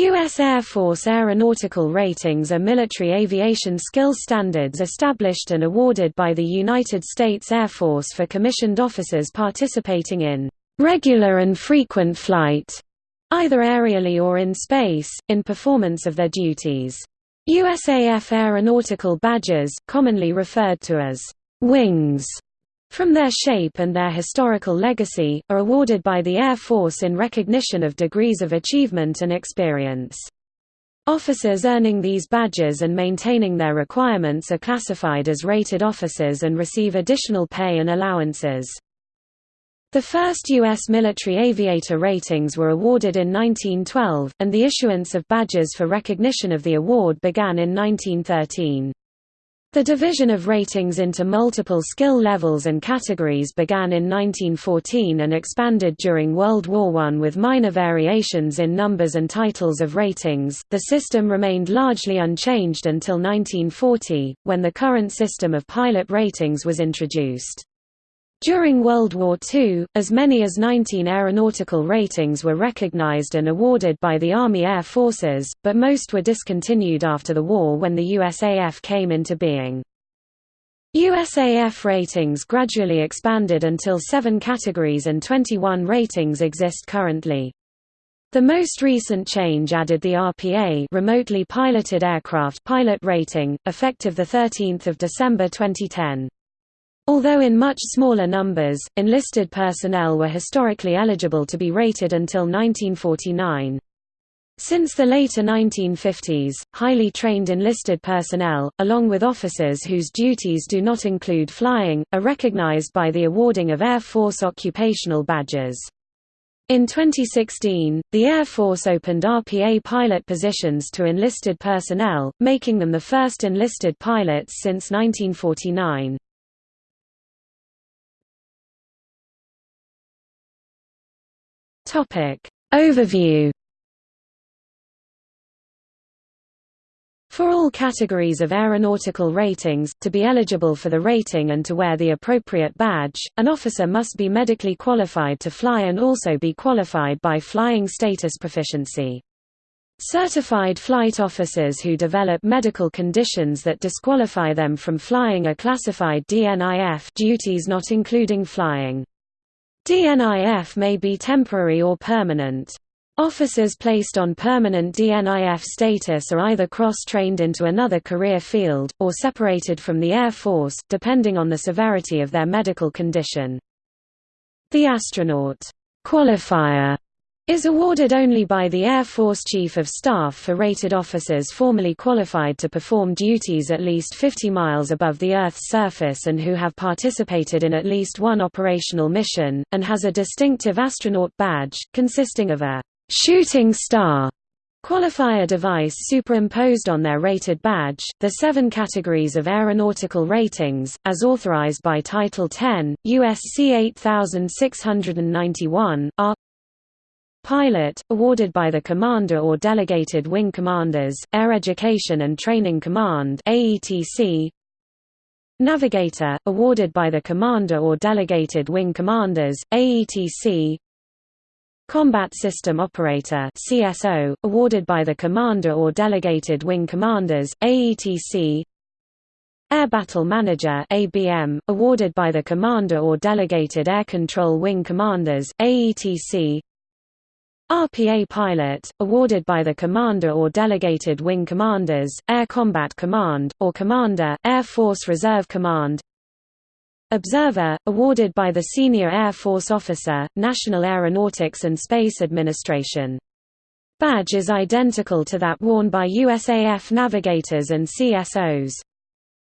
U.S. Air Force aeronautical ratings are military aviation skill standards established and awarded by the United States Air Force for commissioned officers participating in regular and frequent flight, either aerially or in space, in performance of their duties. USAF aeronautical badges, commonly referred to as wings, from their shape and their historical legacy, are awarded by the Air Force in recognition of degrees of achievement and experience. Officers earning these badges and maintaining their requirements are classified as rated officers and receive additional pay and allowances. The first U.S. military aviator ratings were awarded in 1912, and the issuance of badges for recognition of the award began in 1913. The division of ratings into multiple skill levels and categories began in 1914 and expanded during World War I with minor variations in numbers and titles of ratings. The system remained largely unchanged until 1940, when the current system of pilot ratings was introduced. During World War II, as many as 19 aeronautical ratings were recognized and awarded by the Army Air Forces, but most were discontinued after the war when the USAF came into being. USAF ratings gradually expanded until seven categories and 21 ratings exist currently. The most recent change added the RPA remotely piloted aircraft pilot rating, effective 13 December 2010. Although in much smaller numbers, enlisted personnel were historically eligible to be rated until 1949. Since the later 1950s, highly trained enlisted personnel, along with officers whose duties do not include flying, are recognized by the awarding of Air Force occupational badges. In 2016, the Air Force opened RPA pilot positions to enlisted personnel, making them the first enlisted pilots since 1949. Topic Overview For all categories of aeronautical ratings, to be eligible for the rating and to wear the appropriate badge, an officer must be medically qualified to fly and also be qualified by flying status proficiency. Certified flight officers who develop medical conditions that disqualify them from flying are classified DNIF duties not including flying. DNIF may be temporary or permanent. Officers placed on permanent DNIF status are either cross-trained into another career field, or separated from the Air Force depending on the severity of their medical condition. The astronaut qualifier is awarded only by the Air Force Chief of Staff for rated officers formally qualified to perform duties at least 50 miles above the Earth's surface and who have participated in at least one operational mission, and has a distinctive astronaut badge, consisting of a «shooting star» qualifier device superimposed on their rated badge. The seven categories of aeronautical ratings, as authorized by Title 10, USC 8691, are Pilot, awarded by the Commander or Delegated Wing Commanders, Air Education and Training Command AETC. Navigator, awarded by the Commander or Delegated Wing Commanders, AETC. Combat System Operator CSO, awarded by the Commander or Delegated Wing Commanders, AETC. Air Battle Manager ABM, awarded by the Commander or Delegated Air Control Wing Commanders, AETC RPA pilot, awarded by the Commander or Delegated Wing Commanders, Air Combat Command, or Commander, Air Force Reserve Command Observer, awarded by the Senior Air Force Officer, National Aeronautics and Space Administration. Badge is identical to that worn by USAF navigators and CSOs.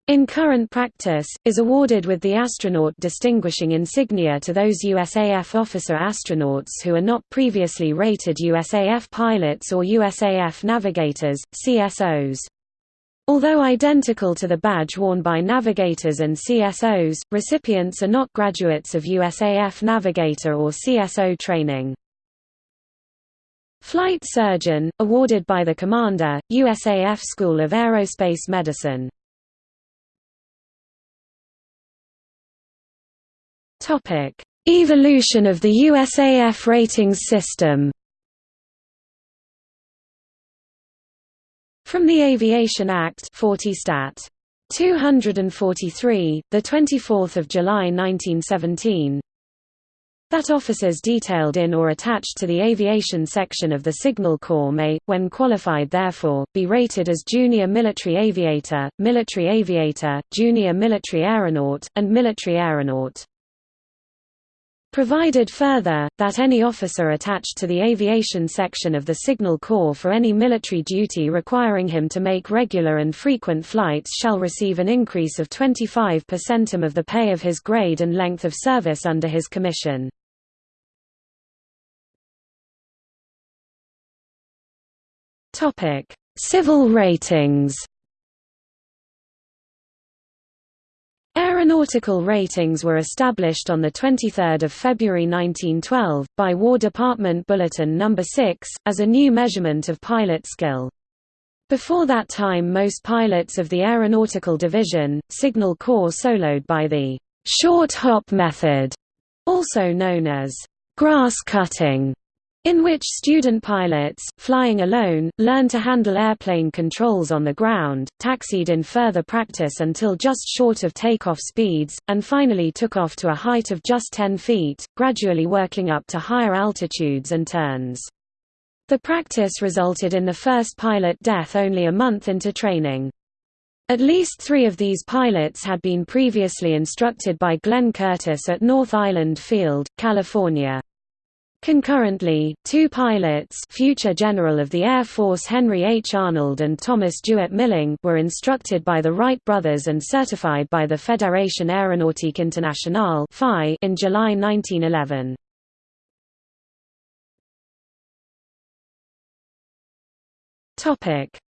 In current practice, is awarded with the astronaut distinguishing insignia to those USAF officer astronauts who are not previously rated USAF pilots or USAF navigators, CSOs. Although identical to the badge worn by navigators and CSOs, recipients are not graduates of USAF navigator or CSO training. Flight Surgeon, awarded by the Commander, USAF School of Aerospace Medicine Evolution of the USAF ratings system. From the Aviation Act 40 Stat. 243, the 24th of July 1917, that officers detailed in or attached to the aviation section of the Signal Corps may, when qualified therefore, be rated as junior military aviator, military aviator, junior military aeronaut, and military aeronaut. Provided further, that any officer attached to the aviation section of the Signal Corps for any military duty requiring him to make regular and frequent flights shall receive an increase of 25 percenum of the pay of his grade and length of service under his commission. Civil ratings. Aeronautical ratings were established on 23 February 1912, by War Department Bulletin No. 6, as a new measurement of pilot skill. Before that time most pilots of the Aeronautical Division, Signal Corps soloed by the «short hop method», also known as «grass cutting», in which student pilots, flying alone, learn to handle airplane controls on the ground, taxied in further practice until just short of takeoff speeds, and finally took off to a height of just 10 feet, gradually working up to higher altitudes and turns. The practice resulted in the first pilot death only a month into training. At least three of these pilots had been previously instructed by Glenn Curtiss at North Island Field, California. Concurrently, two pilots future General of the Air Force Henry H. Arnold and Thomas DeWitt Milling were instructed by the Wright brothers and certified by the Fédération Aéronautique Internationale in July 1911.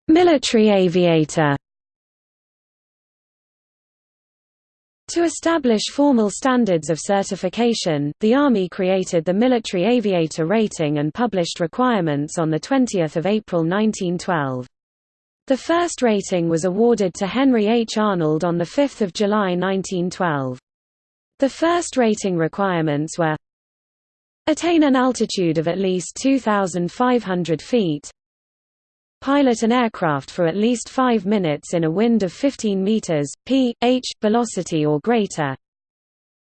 Military aviator To establish formal standards of certification, the Army created the Military Aviator Rating and published requirements on 20 April 1912. The first rating was awarded to Henry H. Arnold on 5 July 1912. The first rating requirements were Attain an altitude of at least 2,500 feet Pilot an aircraft for at least 5 minutes in a wind of 15 meters, p. h, velocity or greater.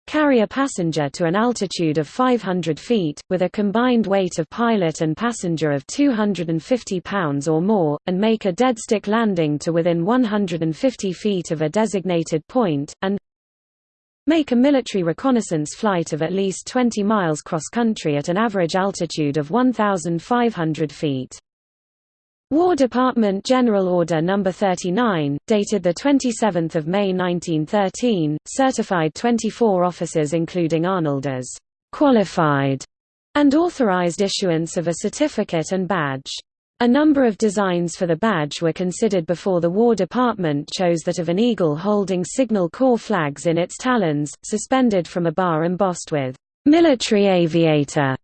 Carry a passenger to an altitude of 500 feet, with a combined weight of pilot and passenger of 250 pounds or more, and make a deadstick landing to within 150 feet of a designated point, and make a military reconnaissance flight of at least 20 miles cross-country at an average altitude of 1,500 feet. War Department General Order No. 39, dated 27 May 1913, certified 24 officers including Arnold as «qualified» and authorized issuance of a certificate and badge. A number of designs for the badge were considered before the War Department chose that of an eagle holding Signal Corps flags in its talons, suspended from a bar embossed with «Military Aviator»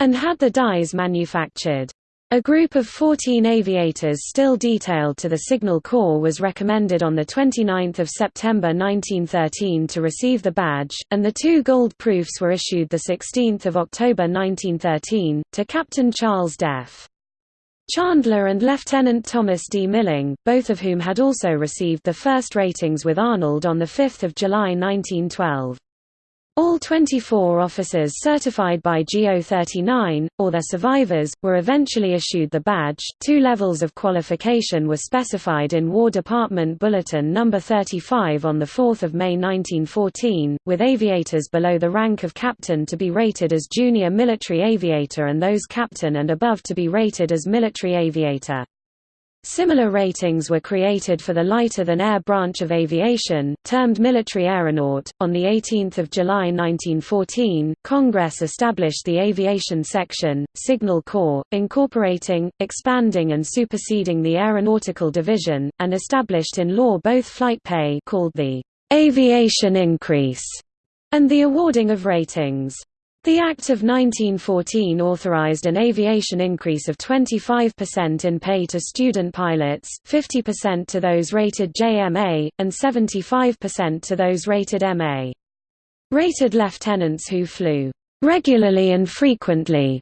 and had the dies manufactured. A group of 14 aviators still detailed to the Signal Corps was recommended on 29 September 1913 to receive the badge, and the two gold proofs were issued 16 October 1913, to Captain Charles Deff. Chandler and Lieutenant Thomas D. Milling, both of whom had also received the first ratings with Arnold on 5 July 1912. All 24 officers certified by GO 39, or their survivors, were eventually issued the badge. Two levels of qualification were specified in War Department Bulletin No. 35 on 4 May 1914, with aviators below the rank of captain to be rated as junior military aviator and those captain and above to be rated as military aviator. Similar ratings were created for the lighter-than-air branch of aviation, termed military aeronaut. On 18 July 1914, Congress established the Aviation Section, Signal Corps, incorporating, expanding and superseding the Aeronautical Division, and established in law both flight pay called the «aviation increase» and the awarding of ratings. The Act of 1914 authorized an aviation increase of 25% in pay to student pilots, 50% to those rated JMA, and 75% to those rated MA. Rated lieutenants who flew regularly and frequently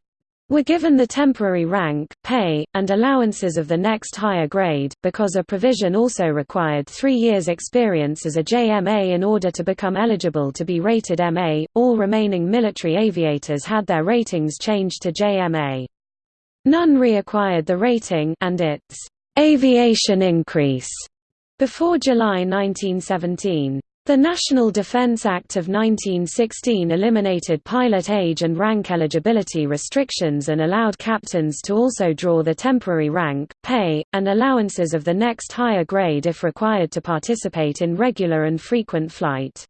were given the temporary rank, pay, and allowances of the next higher grade, because a provision also required three years' experience as a JMA in order to become eligible to be rated MA. All remaining military aviators had their ratings changed to JMA. None reacquired the rating and its aviation increase before July 1917. The National Defense Act of 1916 eliminated pilot age and rank eligibility restrictions and allowed captains to also draw the temporary rank, pay, and allowances of the next higher grade if required to participate in regular and frequent flight.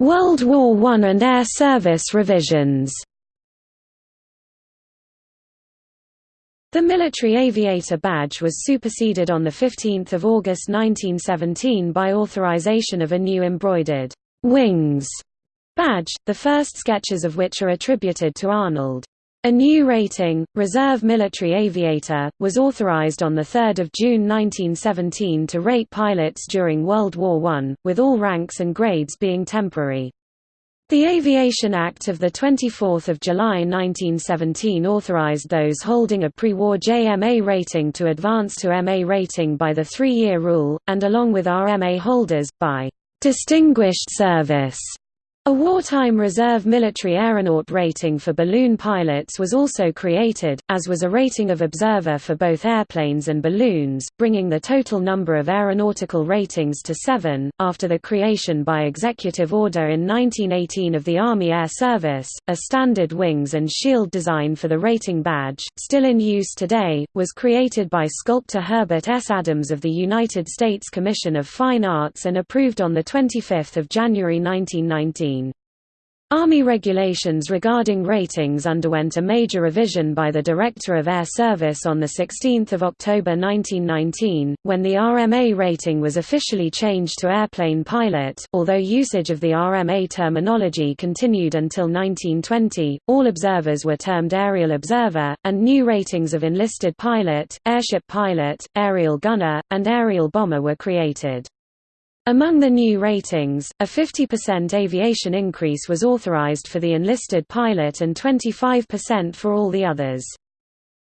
World War I and Air Service revisions The military aviator badge was superseded on 15 August 1917 by authorization of a new embroidered «wings» badge, the first sketches of which are attributed to Arnold. A new rating, Reserve Military Aviator, was authorized on 3 June 1917 to rate pilots during World War I, with all ranks and grades being temporary. The Aviation Act of 24 July 1917 authorized those holding a pre-war JMA rating to advance to MA rating by the three-year rule, and along with RMA holders, by «distinguished service» A wartime reserve military aeronaut rating for balloon pilots was also created, as was a rating of observer for both airplanes and balloons, bringing the total number of aeronautical ratings to seven. After the creation by executive order in 1918 of the Army Air Service, a standard wings and shield design for the rating badge, still in use today, was created by sculptor Herbert S. Adams of the United States Commission of Fine Arts and approved on 25 January 1919. Army regulations regarding ratings underwent a major revision by the Director of Air Service on 16 October 1919, when the RMA rating was officially changed to airplane pilot. Although usage of the RMA terminology continued until 1920, all observers were termed aerial observer, and new ratings of enlisted pilot, airship pilot, aerial gunner, and aerial bomber were created. Among the new ratings, a 50% aviation increase was authorized for the enlisted pilot and 25% for all the others.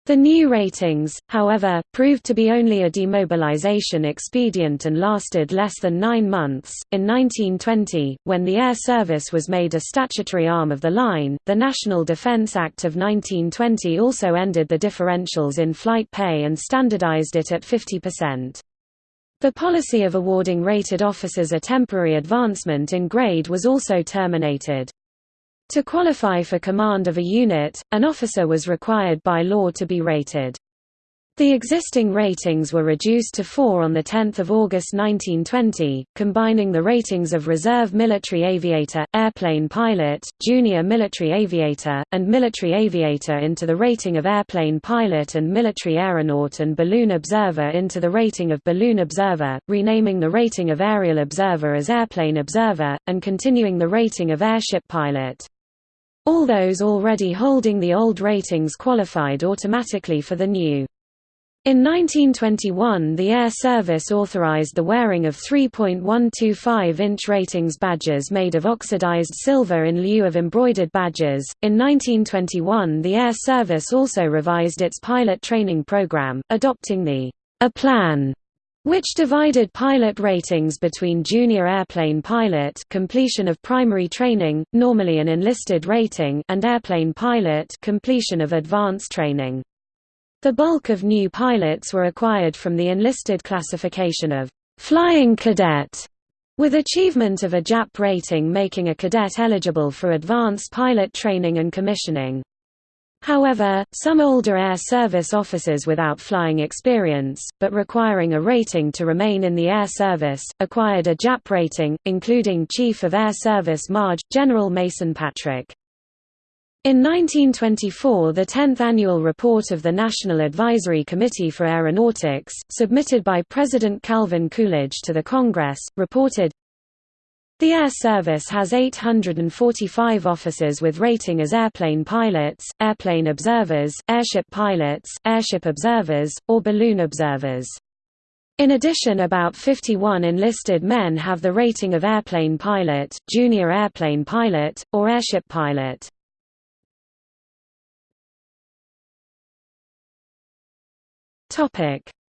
The new ratings, however, proved to be only a demobilization expedient and lasted less than nine months. In 1920, when the Air Service was made a statutory arm of the line, the National Defense Act of 1920 also ended the differentials in flight pay and standardized it at 50%. The policy of awarding rated officers a temporary advancement in grade was also terminated. To qualify for command of a unit, an officer was required by law to be rated. The existing ratings were reduced to four on 10 August 1920, combining the ratings of Reserve Military Aviator, Airplane Pilot, Junior Military Aviator, and Military Aviator into the rating of Airplane Pilot and Military Aeronaut and Balloon Observer into the rating of Balloon Observer, renaming the rating of Aerial Observer as Airplane Observer, and continuing the rating of Airship Pilot. All those already holding the old ratings qualified automatically for the new. In 1921 the Air Service authorized the wearing of 3.125-inch ratings badges made of oxidized silver in lieu of embroidered badges. In 1921 the Air Service also revised its pilot training program, adopting the A plan which divided pilot ratings between junior airplane pilot completion of primary training, normally an enlisted rating and airplane pilot completion of advanced training. The bulk of new pilots were acquired from the enlisted classification of «flying cadet», with achievement of a JAP rating making a cadet eligible for advanced pilot training and commissioning. However, some older Air Service officers without flying experience, but requiring a rating to remain in the Air Service, acquired a JAP rating, including Chief of Air Service Marge, General Mason Patrick. In 1924 the 10th annual report of the National Advisory Committee for Aeronautics, submitted by President Calvin Coolidge to the Congress, reported, The Air Service has 845 officers with rating as airplane pilots, airplane observers, airship pilots, airship observers, or balloon observers. In addition about 51 enlisted men have the rating of airplane pilot, junior airplane pilot, or airship pilot.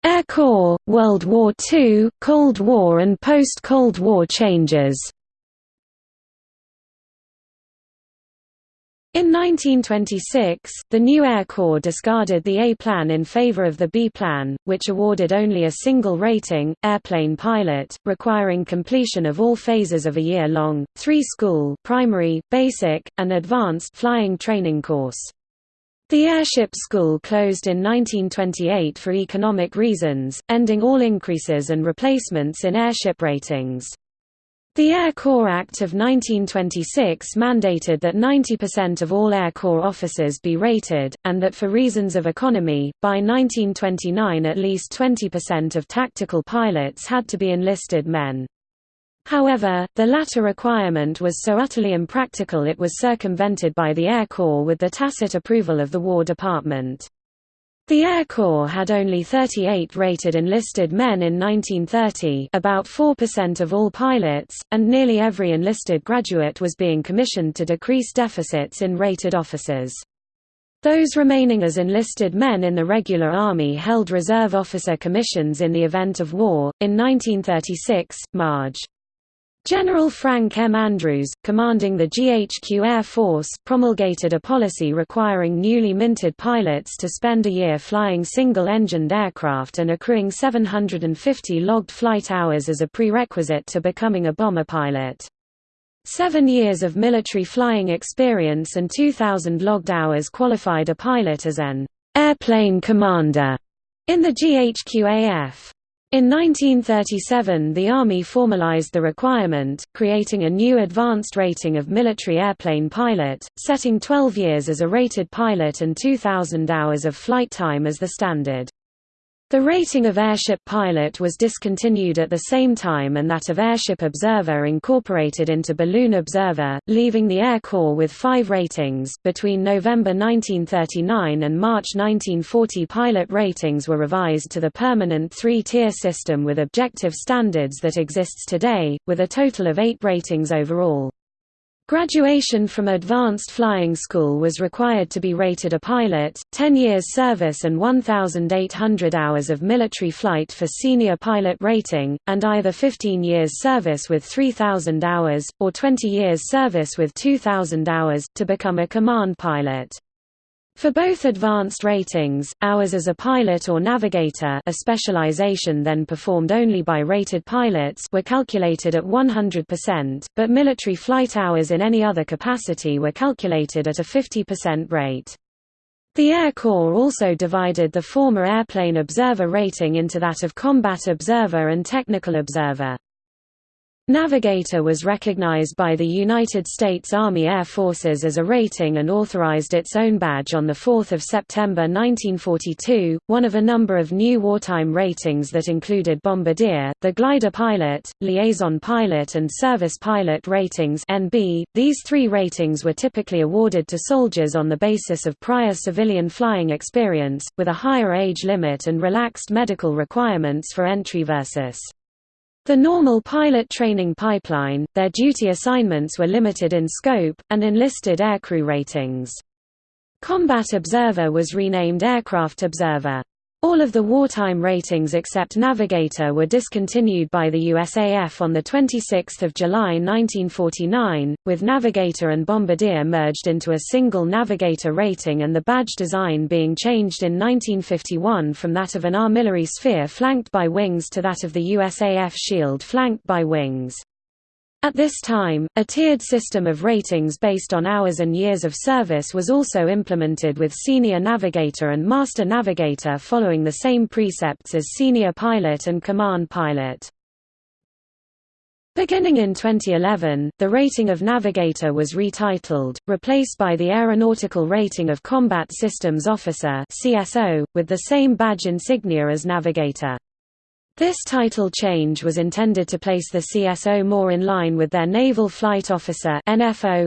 Air Corps, World War II, Cold War and post-Cold War changes In 1926, the new Air Corps discarded the A plan in favor of the B plan, which awarded only a single rating, airplane pilot, requiring completion of all phases of a year-long, three-school primary, basic, and advanced flying training course. The airship school closed in 1928 for economic reasons, ending all increases and replacements in airship ratings. The Air Corps Act of 1926 mandated that 90% of all Air Corps officers be rated, and that for reasons of economy, by 1929 at least 20% of tactical pilots had to be enlisted men. However, the latter requirement was so utterly impractical it was circumvented by the Air Corps with the tacit approval of the War Department. The Air Corps had only 38 rated enlisted men in 1930 about 4% of all pilots, and nearly every enlisted graduate was being commissioned to decrease deficits in rated officers. Those remaining as enlisted men in the regular army held reserve officer commissions in the event of war. In 1936, Marge. General Frank M. Andrews, commanding the GHQ Air Force promulgated a policy requiring newly minted pilots to spend a year flying single-engined aircraft and accruing 750 logged flight hours as a prerequisite to becoming a bomber pilot. Seven years of military flying experience and 2,000 logged hours qualified a pilot as an airplane commander in the GHQAF. In 1937 the Army formalized the requirement, creating a new advanced rating of military airplane pilot, setting 12 years as a rated pilot and 2,000 hours of flight time as the standard. The rating of airship pilot was discontinued at the same time and that of airship observer incorporated into balloon observer, leaving the Air Corps with five ratings. Between November 1939 and March 1940, pilot ratings were revised to the permanent three tier system with objective standards that exists today, with a total of eight ratings overall. Graduation from Advanced Flying School was required to be rated a pilot, 10 years service and 1,800 hours of military flight for senior pilot rating, and either 15 years service with 3,000 hours, or 20 years service with 2,000 hours, to become a command pilot. For both advanced ratings, hours as a pilot or navigator a specialization then performed only by rated pilots were calculated at 100%, but military flight hours in any other capacity were calculated at a 50% rate. The Air Corps also divided the former airplane observer rating into that of combat observer and technical observer. Navigator was recognized by the United States Army Air Forces as a rating and authorized its own badge on 4 September 1942, one of a number of new wartime ratings that included Bombardier, the glider pilot, liaison pilot and service pilot ratings NB. .These three ratings were typically awarded to soldiers on the basis of prior civilian flying experience, with a higher age limit and relaxed medical requirements for entry versus the normal pilot training pipeline, their duty assignments were limited in scope, and enlisted aircrew ratings. Combat Observer was renamed Aircraft Observer. All of the wartime ratings except Navigator were discontinued by the USAF on 26 July 1949, with Navigator and Bombardier merged into a single Navigator rating and the badge design being changed in 1951 from that of an armillary sphere flanked by wings to that of the USAF shield flanked by wings. At this time, a tiered system of ratings based on hours and years of service was also implemented with Senior Navigator and Master Navigator following the same precepts as Senior Pilot and Command Pilot. Beginning in 2011, the rating of Navigator was retitled, replaced by the Aeronautical Rating of Combat Systems Officer with the same badge insignia as Navigator. This title change was intended to place the CSO more in line with their Naval Flight Officer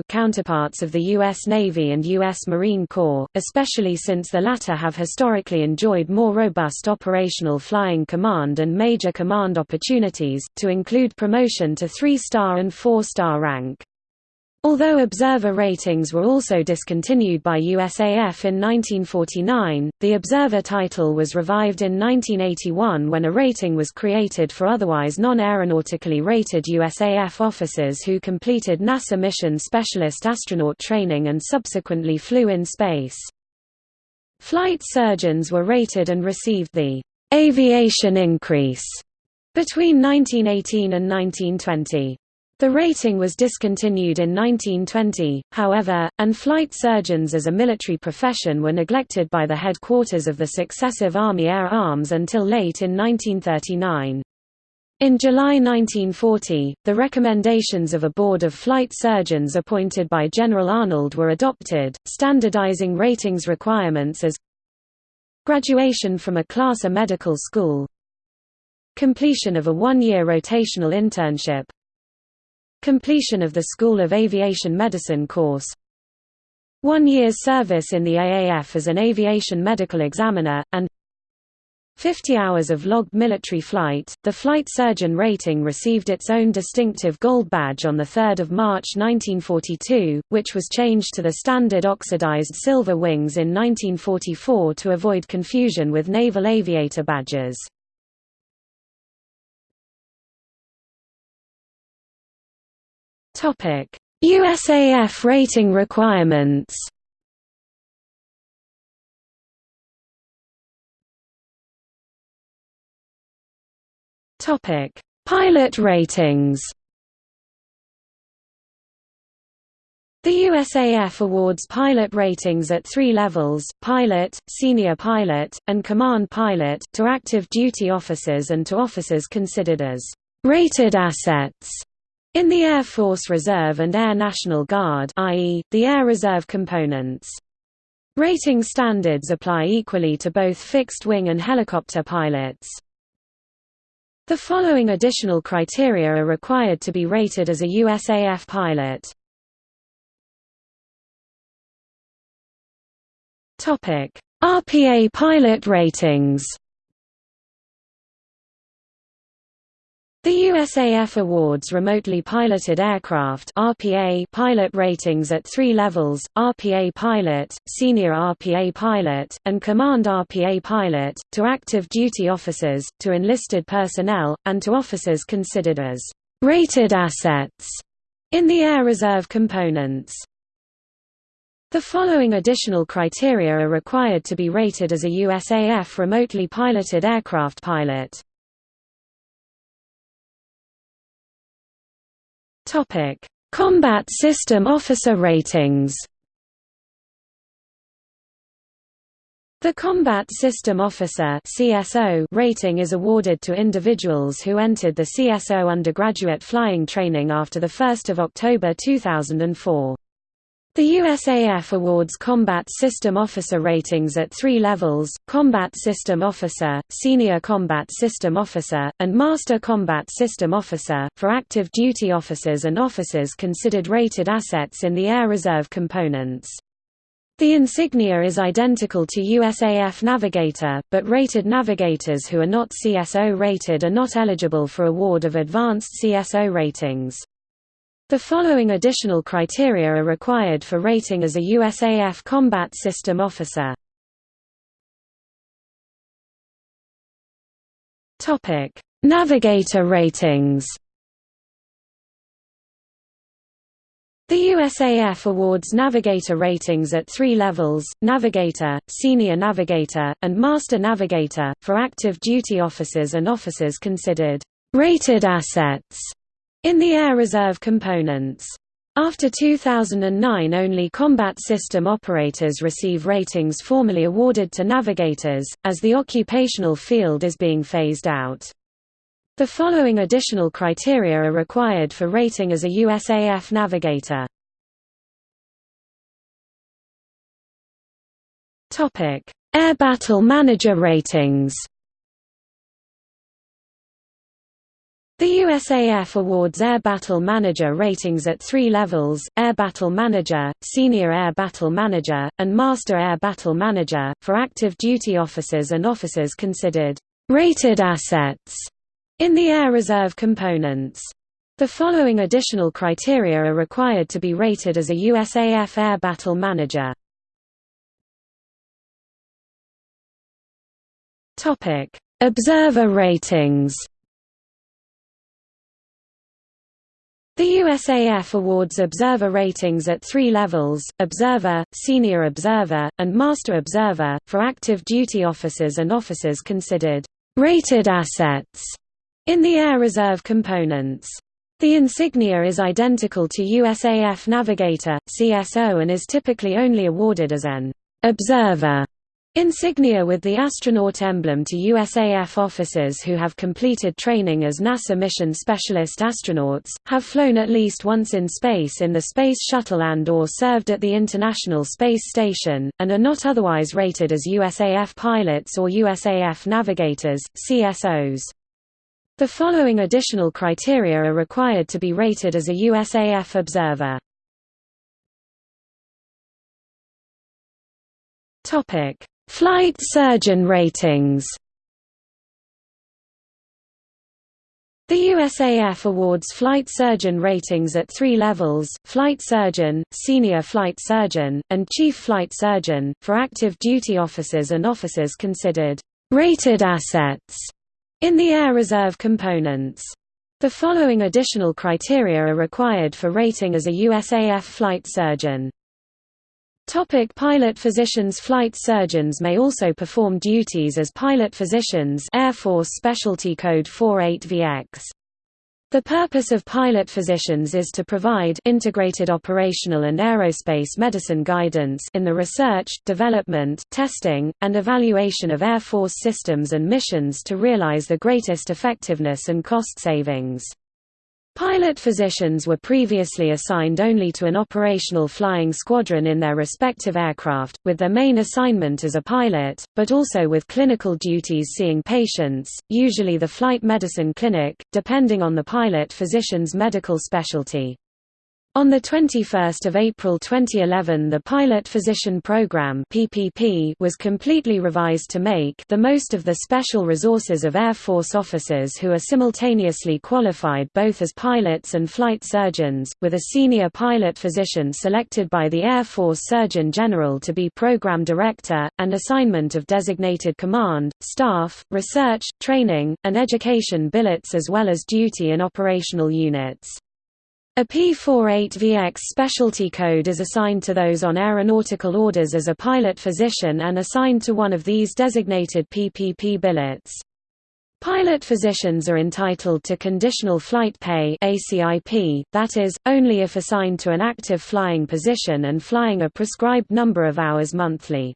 counterparts of the U.S. Navy and U.S. Marine Corps, especially since the latter have historically enjoyed more robust operational flying command and major command opportunities, to include promotion to three-star and four-star rank. Although observer ratings were also discontinued by USAF in 1949, the observer title was revived in 1981 when a rating was created for otherwise non-aeronautically rated USAF officers who completed NASA mission specialist astronaut training and subsequently flew in space. Flight surgeons were rated and received the aviation increase between 1918 and 1920. The rating was discontinued in 1920, however, and flight surgeons as a military profession were neglected by the headquarters of the successive Army Air Arms until late in 1939. In July 1940, the recommendations of a board of flight surgeons appointed by General Arnold were adopted, standardizing ratings requirements as graduation from a class A medical school completion of a one-year rotational internship Completion of the School of Aviation Medicine course One year's service in the AAF as an aviation medical examiner, and 50 hours of logged military flight. The flight surgeon rating received its own distinctive gold badge on 3 March 1942, which was changed to the standard oxidized silver wings in 1944 to avoid confusion with naval aviator badges. USAF rating requirements. Topic: Pilot ratings. The USAF awards pilot ratings at three levels, pilot, senior pilot, and command pilot, to active duty officers and to officers considered as rated assets. In the Air Force Reserve and Air National Guard i.e., the Air Reserve components. Rating standards apply equally to both fixed-wing and helicopter pilots. The following additional criteria are required to be rated as a USAF pilot. RPA pilot ratings The USAF awards remotely piloted aircraft RPA pilot ratings at three levels, RPA pilot, senior RPA pilot, and command RPA pilot, to active duty officers, to enlisted personnel, and to officers considered as «rated assets» in the Air Reserve components. The following additional criteria are required to be rated as a USAF remotely piloted aircraft pilot. Topic: Combat System Officer Ratings. The Combat System Officer (CSO) rating is awarded to individuals who entered the CSO undergraduate flying training after the 1st of October 2004. The USAF awards Combat System Officer ratings at three levels, Combat System Officer, Senior Combat System Officer, and Master Combat System Officer, for active duty officers and officers considered rated assets in the Air Reserve components. The insignia is identical to USAF Navigator, but rated navigators who are not CSO rated are not eligible for award of advanced CSO ratings. The following additional criteria are required for rating as a USAF Combat System Officer. Topic: Navigator ratings The USAF awards Navigator ratings at three levels, Navigator, Senior Navigator, and Master Navigator, for active duty officers and officers considered rated assets in the Air Reserve components. After 2009 only combat system operators receive ratings formally awarded to navigators, as the occupational field is being phased out. The following additional criteria are required for rating as a USAF navigator. Air Battle Manager ratings The USAF awards Air Battle Manager ratings at three levels, Air Battle Manager, Senior Air Battle Manager, and Master Air Battle Manager, for active duty officers and officers considered rated assets in the Air Reserve components. The following additional criteria are required to be rated as a USAF Air Battle Manager. Observer ratings The USAF awards observer ratings at three levels, Observer, Senior Observer, and Master Observer, for active duty officers and officers considered rated assets in the Air Reserve components. The insignia is identical to USAF Navigator, CSO and is typically only awarded as an observer Insignia with the astronaut emblem to USAF officers who have completed training as NASA mission specialist astronauts, have flown at least once in space in the Space Shuttle and or served at the International Space Station, and are not otherwise rated as USAF pilots or USAF navigators, CSOs. The following additional criteria are required to be rated as a USAF observer. Topic Flight surgeon ratings The USAF awards flight surgeon ratings at three levels, flight surgeon, senior flight surgeon, and chief flight surgeon, for active duty officers and officers considered rated assets in the Air Reserve components. The following additional criteria are required for rating as a USAF flight surgeon. Topic pilot physicians Flight surgeons may also perform duties as pilot physicians Air Force Specialty Code 48VX. The purpose of pilot physicians is to provide integrated operational and aerospace medicine guidance in the research, development, testing, and evaluation of Air Force systems and missions to realize the greatest effectiveness and cost savings. Pilot physicians were previously assigned only to an operational flying squadron in their respective aircraft, with their main assignment as a pilot, but also with clinical duties seeing patients, usually the flight medicine clinic, depending on the pilot physician's medical specialty. On 21 April 2011 the Pilot Physician Program PPP was completely revised to make the most of the special resources of Air Force officers who are simultaneously qualified both as pilots and flight surgeons, with a senior pilot physician selected by the Air Force Surgeon General to be Program Director, and assignment of designated command, staff, research, training, and education billets as well as duty in operational units. A P48VX specialty code is assigned to those on aeronautical orders as a pilot physician and assigned to one of these designated PPP billets. Pilot physicians are entitled to conditional flight pay ACIP, that is, only if assigned to an active flying position and flying a prescribed number of hours monthly.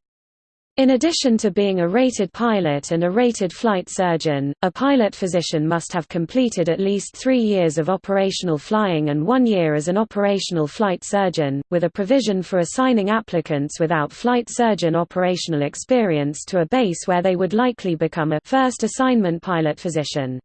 In addition to being a rated pilot and a rated flight surgeon, a pilot physician must have completed at least three years of operational flying and one year as an operational flight surgeon, with a provision for assigning applicants without flight surgeon operational experience to a base where they would likely become a first assignment pilot physician.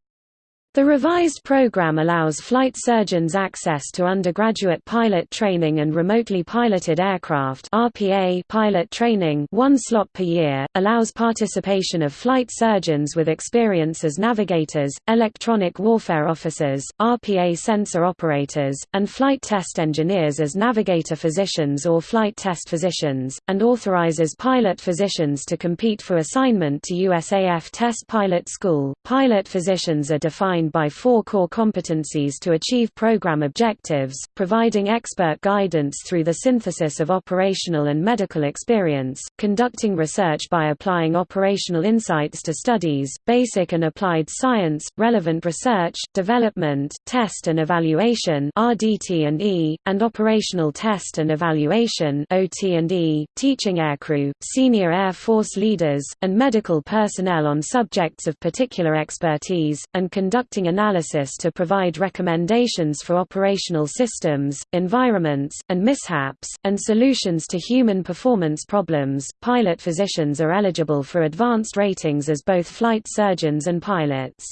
The revised program allows flight surgeons access to undergraduate pilot training and remotely piloted aircraft RPA pilot training one slot per year, allows participation of flight surgeons with experience as navigators, electronic warfare officers, RPA sensor operators, and flight test engineers as navigator physicians or flight test physicians, and authorizes pilot physicians to compete for assignment to USAF Test Pilot School. Pilot physicians are defined defined by four core competencies to achieve program objectives, providing expert guidance through the synthesis of operational and medical experience, conducting research by applying operational insights to studies, basic and applied science, relevant research, development, test and evaluation RDT&E, and operational test and evaluation OT&E, teaching aircrew, senior Air Force leaders, and medical personnel on subjects of particular expertise, and conducting conducting analysis to provide recommendations for operational systems, environments, and mishaps, and solutions to human performance problems. Pilot physicians are eligible for advanced ratings as both flight surgeons and pilots.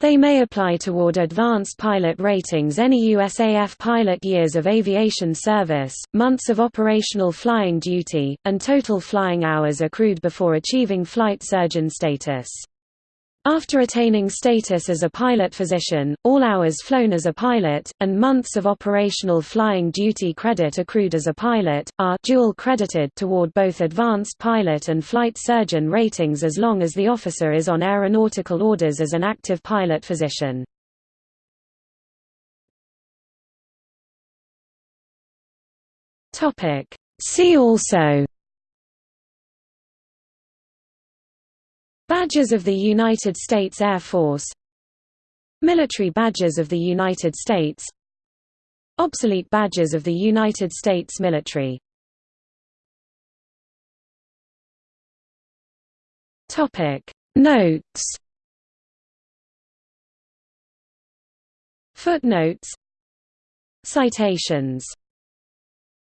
They may apply toward advanced pilot ratings any USAF pilot years of aviation service, months of operational flying duty, and total flying hours accrued before achieving flight surgeon status. After attaining status as a pilot physician, all hours flown as a pilot, and months of operational flying duty credit accrued as a pilot, are dual credited toward both advanced pilot and flight surgeon ratings as long as the officer is on aeronautical orders as an active pilot physician. See also Badges of the United States Air Force. Military badges of the United States. Obsolete badges of the United States military. Notes. Footnotes. Citations